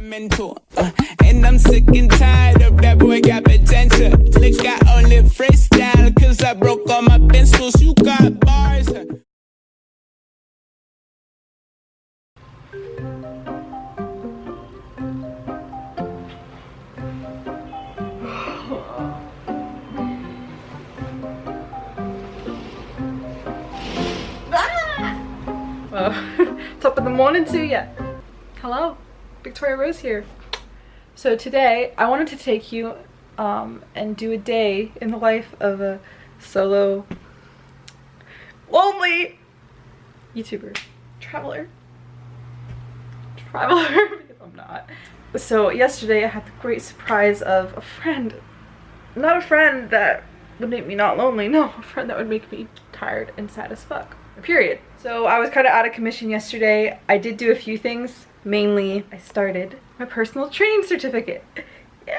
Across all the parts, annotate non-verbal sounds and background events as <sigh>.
Uh, and I'm sick and tired of that boy got potential. Lick got only freestyle, cause I broke all my pencils. You got bars. Oh, <laughs> top of the morning to you. Hello, Victoria Rose here. So today I wanted to take you um, and do a day in the life of a solo, lonely YouTuber, traveler, traveler, because <laughs> I'm not. So yesterday I had the great surprise of a friend, not a friend that would make me not lonely, no, a friend that would make me tired and sad as fuck, period. So I was kind of out of commission yesterday. I did do a few things. Mainly, I started my personal training certificate. Yeah.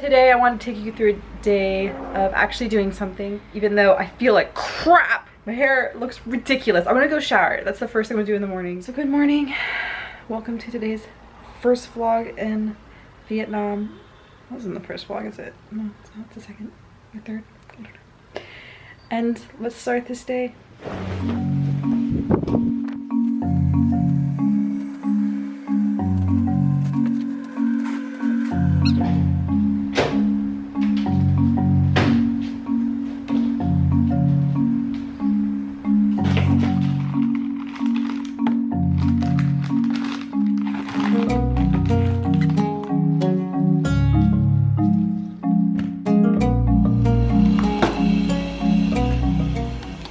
Today I want to take you through a day of actually doing something, even though I feel like crap. My hair looks ridiculous. I'm gonna go shower. That's the first thing I'm gonna do in the morning. So good morning. Welcome to today's first vlog in Vietnam. That wasn't the first vlog, is it? No, it's not the second or third. And let's start this day.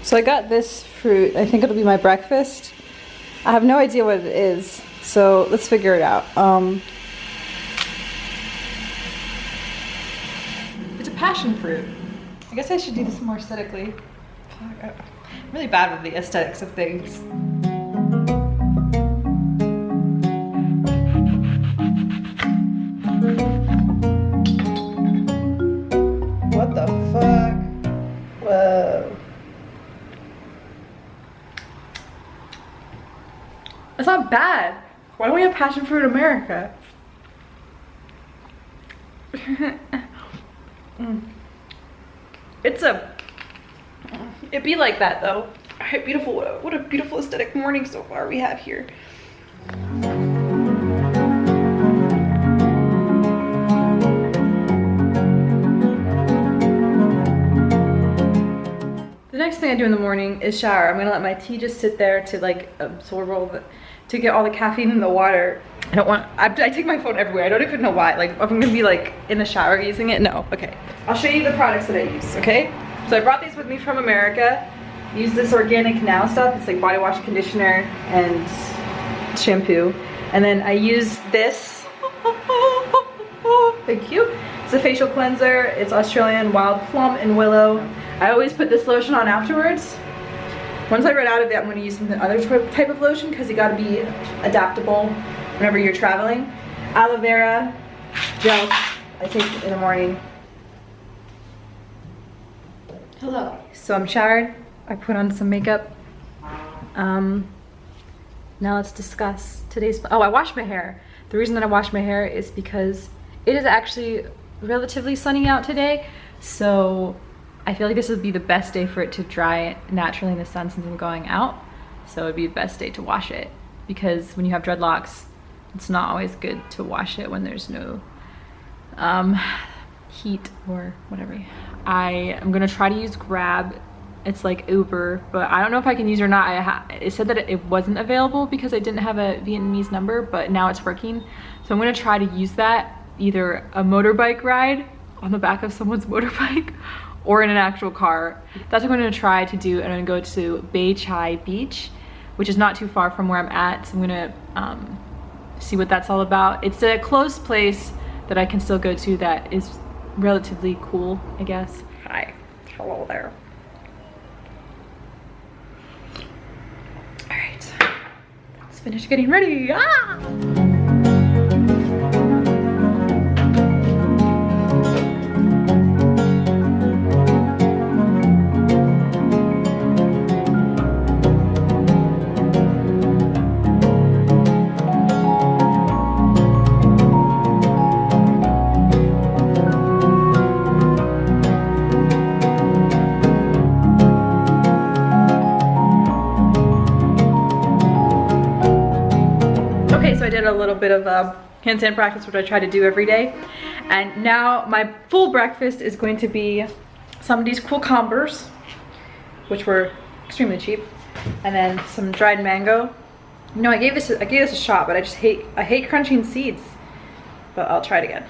So I got this fruit. I think it'll be my breakfast. I have no idea what it is, so let's figure it out. Um, it's a passion fruit. I guess I should do this more aesthetically. I'm really bad with the aesthetics of things. It's not bad. Why don't we have passion fruit America? <laughs> Mm. It's a, it'd be like that though. Alright, beautiful, what a, what a beautiful aesthetic morning so far we have here. Next thing I do in the morning is shower. I'm gonna let my tea just sit there to like absorb all the, to get all the caffeine in the water. I don't want, I, I take my phone everywhere. I don't even know why. Like if I'm gonna be like in the shower using it, no, okay. I'll show you the products that I use, okay? So I brought these with me from America. Use this organic now stuff. It's like body wash, conditioner, and shampoo. And then I use this, <laughs> thank you. It's a facial cleanser. It's Australian wild plum and willow. I always put this lotion on afterwards. Once I run out of it, I'm going to use some other type of lotion because you got to be adaptable whenever you're traveling. Aloe vera gel I take in the morning. Hello. So I'm showered. I put on some makeup. Um, now let's discuss today's, oh, I washed my hair. The reason that I washed my hair is because it is actually relatively sunny out today. So I feel like this would be the best day for it to dry naturally in the sun since I'm going out. So it'd be the best day to wash it because when you have dreadlocks, it's not always good to wash it when there's no um, heat or whatever. I am gonna try to use Grab. It's like Uber, but I don't know if I can use it or not. I it said that it wasn't available because I didn't have a Vietnamese number, but now it's working. So I'm gonna try to use that, either a motorbike ride on the back of someone's <laughs> motorbike or in an actual car. That's what I'm gonna try to do. I'm gonna go to Bai Chay Beach, which is not too far from where I'm at. So I'm gonna um, see what that's all about. It's a close place that I can still go to that is relatively cool, I guess. Hi, hello there. All right, let's finish getting ready. Ah! Little bit of a handstand practice, which I try to do every day. And now my full breakfast is going to be some of these cool combers, which were extremely cheap, and then some dried mango. Know, I gave this I gave this a shot, but I just hate I hate crunching seeds. But I'll try it again.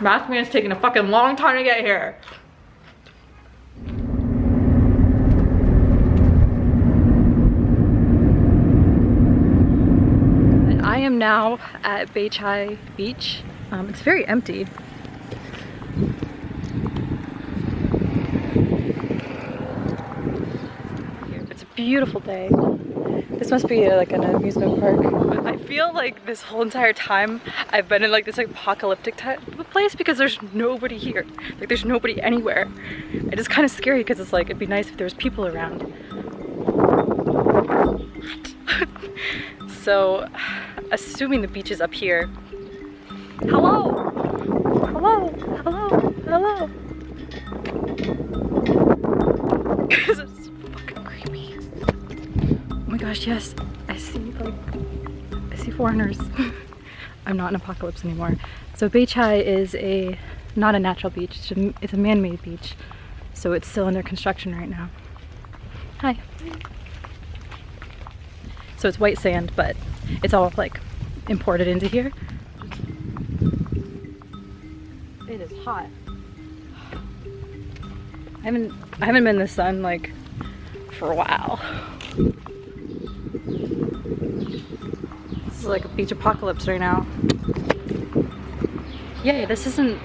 Math man is taking a fucking long time to get here. I am now at Bai Chay Beach. Um, it's very empty. It's a beautiful day. This must be like an amusement park. I feel like this whole entire time I've been in like this like, apocalyptic type of place because there's nobody here. Like there's nobody anywhere. It is kind of scary because it's like it'd be nice if there was people around. <laughs> <laughs> so, assuming the beach is up here. Hello! Hello! Hello! Hello! <laughs> fucking creepy. Oh my gosh, yes. I see like I see foreigners. <laughs> I'm not in apocalypse anymore. So Bai Chay is a not a natural beach. It's a, it's a man-made beach. So it's still under construction right now. Hi. So it's white sand, but it's all like imported into here. It is hot. I haven't I haven't been in the sun like for a while. This is like a beach apocalypse right now. Yay, this isn't,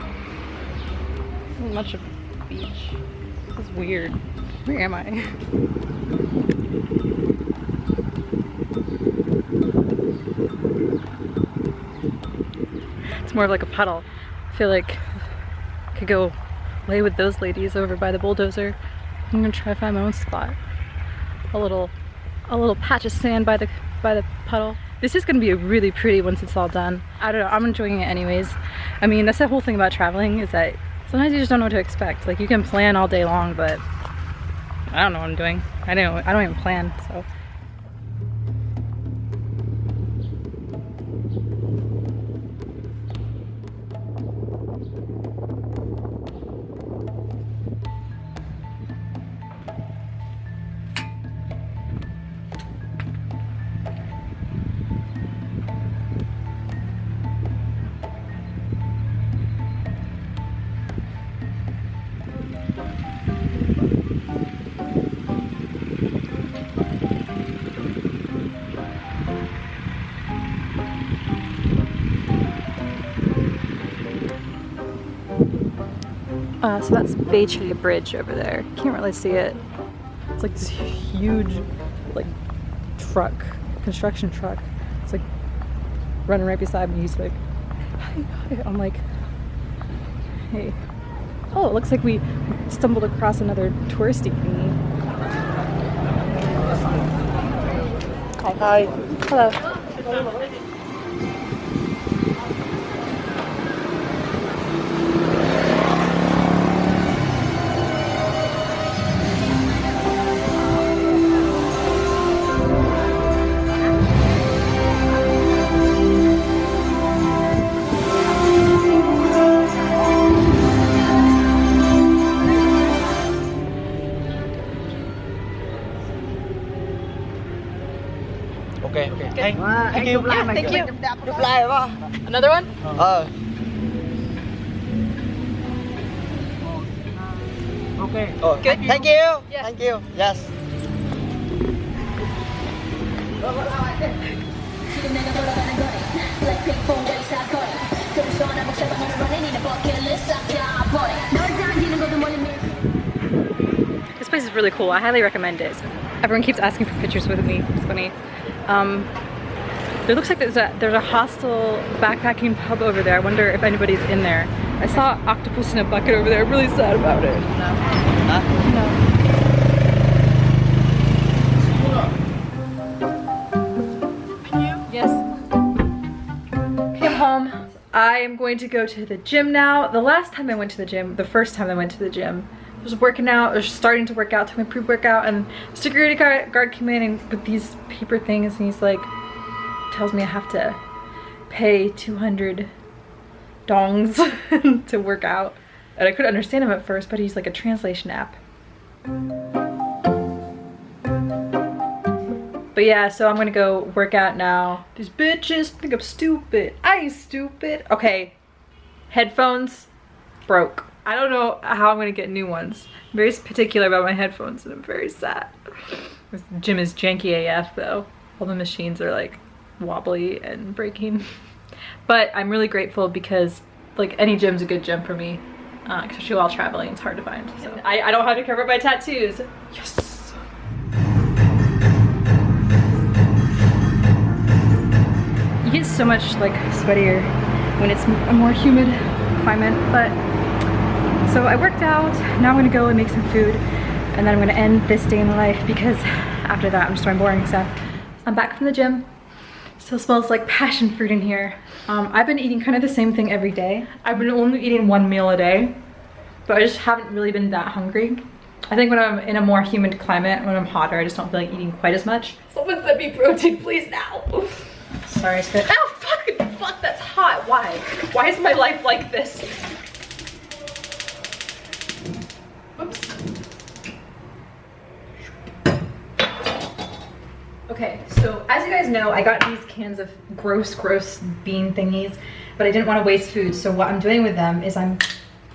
isn't much of a beach. This is weird. Where am I? <laughs> It's more of like a puddle. I feel like I could go lay with those ladies over by the bulldozer. I'm gonna try to find my own spot. A little, a little patch of sand by the by the puddle. This is gonna be really pretty once it's all done. I don't know, I'm enjoying it anyways. I mean, that's the whole thing about traveling is that sometimes you just don't know what to expect. Like you can plan all day long, but I don't know what I'm doing. I don't, I don't even plan, so. Uh, so that's Bei Bridge over there. Can't really see it. It's like this huge, like, truck, construction truck. It's like running right beside me. He's like, hi, hi. I'm like, hey. Oh, it looks like we stumbled across another touristy thingy. Hi. Hello. Ok, ok. Thank, Wow, thank you. Yeah, thank you. Reply ba? Another one? Ờ. Okay. Oh, Good. Thank you. Yeah. Thank you. Yes. This place is really cool. I highly recommend it. Everyone keeps asking for pictures with me. It's funny. Um, there looks like there's a there's a hostel backpacking pub over there. I wonder if anybody's in there. I saw octopus in a bucket over there. I'm really sad about it. No. Yes. Okay, I'm home. I am going to go to the gym now. The last time I went to the gym, the first time I went to the gym, was working out, was starting to work out, took my pre-workout, and security guard, came in and with these paper things, and he's like, tells me I have to pay 200 dongs <laughs> to work out. And I couldn't understand him at first, but he's like a translation app. But yeah, so I'm gonna go work out now. These bitches think I'm stupid. I ain't stupid. Okay, headphones broke. I don't know how I'm gonna get new ones. I'm very particular about my headphones and I'm very sad. This gym is janky AF though. All the machines are like wobbly and breaking. <laughs> But I'm really grateful because like any gym's a good gym for me. Uh, especially while traveling, it's hard to find. So I, I don't have to cover up my tattoos. Yes. You get so much like sweatier when it's a more humid climate, but so I worked out, now I'm gonna go and make some food and then I'm gonna end this day in the life because after that I'm just doing boring stuff. I'm back from the gym. Still smells like passion fruit in here. Um, I've been eating kind of the same thing every day. I've been only eating one meal a day, but I just haven't really been that hungry. I think when I'm in a more humid climate, when I'm hotter, I just don't feel like eating quite as much. Someone send me protein, please now. Sorry, it's good. Oh, fucking fuck, that's hot. Why? Why is my life like this? Oops. Okay, so as you guys know, I got these cans of gross, gross bean thingies, but I didn't want to waste food. So what I'm doing with them is I'm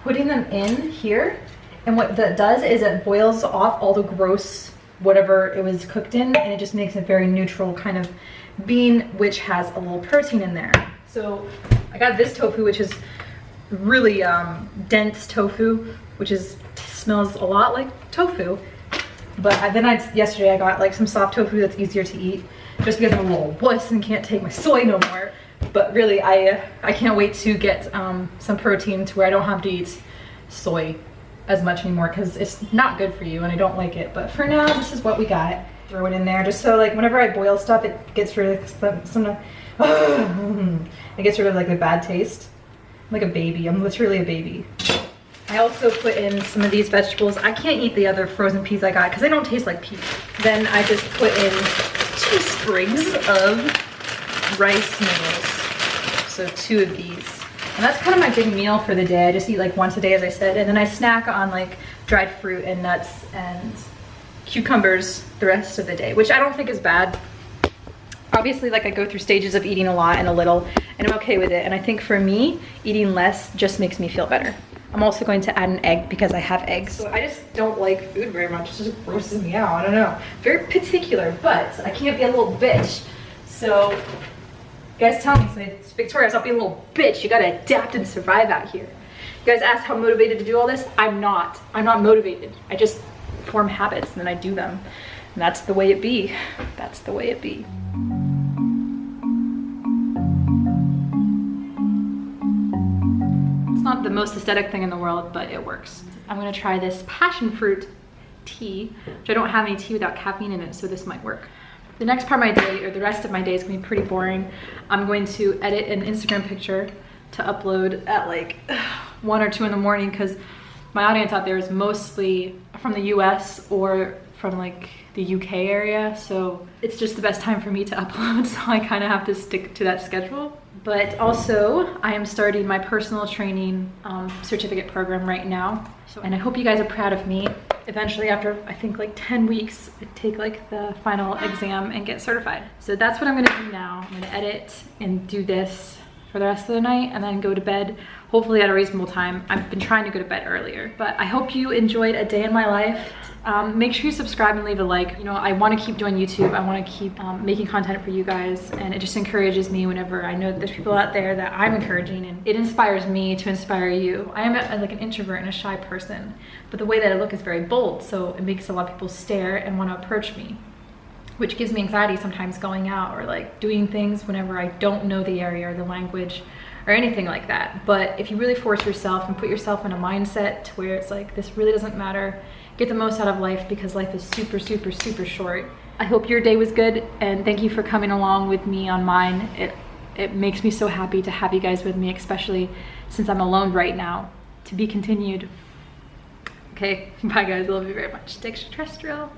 putting them in here. And what that does is it boils off all the gross whatever it was cooked in and it just makes a very neutral kind of bean which has a little protein in there. So I got this tofu which is really um, dense tofu which is smells a lot like tofu but then I yesterday I got like some soft tofu that's easier to eat just because I'm a little wuss and can't take my soy no more. But really I I can't wait to get um, some protein to where I don't have to eat soy as much anymore because it's not good for you and I don't like it. But for now this is what we got. Throw it in there just so like whenever I boil stuff it gets rid of some, some <sighs> it gets rid of like the bad taste. I'm like a baby. I'm literally a baby. I also put in some of these vegetables. I can't eat the other frozen peas I got because they don't taste like peas. Then I just put in two sprigs of rice noodles. So two of these. And that's kind of my big meal for the day. I just eat like once a day as I said. And then I snack on like dried fruit and nuts and cucumbers the rest of the day, which I don't think is bad. Obviously, like I go through stages of eating a lot and a little, and I'm okay with it. And I think for me, eating less just makes me feel better. I'm also going to add an egg because I have eggs. So I just don't like food very much. It just grosses me out. I don't know. Very particular, but I can't be a little bitch. So you guys tell me, say, Victoria, stop being a little bitch. You gotta adapt and survive out here. You guys ask how motivated to do all this? I'm not. I'm not motivated. I just form habits and then I do them. And that's the way it be. That's the way it be. The most aesthetic thing in the world, but it works. I'm gonna try this passion fruit tea, which I don't have any tea without caffeine in it, so this might work. The next part of my day, or the rest of my day is gonna be pretty boring. I'm going to edit an Instagram picture to upload at like <sighs> one or two in the morning because my audience out there is mostly from the US or from like the UK area. So it's just the best time for me to <laughs> upload. So I kind of have to stick to that schedule. But also I am starting my personal training um, certificate program right now. So, and I hope you guys are proud of me. Eventually after I think like 10 weeks, I take like the final exam and get certified. So that's what I'm gonna do now. I'm gonna edit and do this for the rest of the night and then go to bed hopefully at a reasonable time. I've been trying to go to bed earlier, but I hope you enjoyed a day in my life. Um, make sure you subscribe and leave a like. You know, I want to keep doing YouTube. I want to keep um, making content for you guys, and it just encourages me whenever I know that there's people out there that I'm encouraging, and it inspires me to inspire you. I am a, like an introvert and a shy person, but the way that I look is very bold, so it makes a lot of people stare and want to approach me which gives me anxiety sometimes going out or like doing things whenever I don't know the area or the language or anything like that. But if you really force yourself and put yourself in a mindset to where it's like, this really doesn't matter, get the most out of life because life is super, super, super short. I hope your day was good and thank you for coming along with me on mine. It, it makes me so happy to have you guys with me, especially since I'm alone right now. To be continued. Okay, <laughs> bye guys, love you very much. Extraterrestrial.